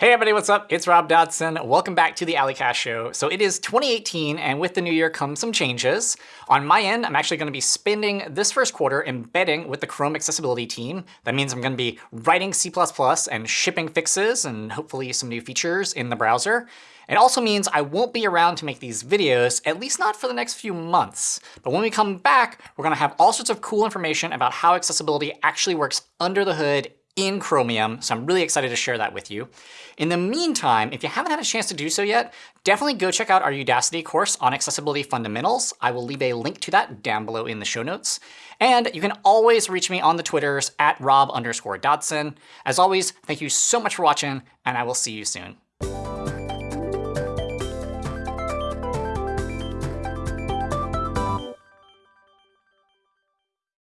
Hey everybody, what's up? It's Rob Dodson. Welcome back to the A11ycast Show. So it is 2018, and with the new year come some changes. On my end, I'm actually going to be spending this first quarter embedding with the Chrome accessibility team. That means I'm going to be writing C++ and shipping fixes and hopefully some new features in the browser. It also means I won't be around to make these videos, at least not for the next few months. But when we come back, we're going to have all sorts of cool information about how accessibility actually works under the hood in Chromium, so I'm really excited to share that with you. In the meantime, if you haven't had a chance to do so yet, definitely go check out our Udacity course on accessibility fundamentals. I will leave a link to that down below in the show notes. And you can always reach me on the Twitters at rob underscore Dodson. As always, thank you so much for watching, and I will see you soon.